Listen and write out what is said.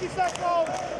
She's not gold.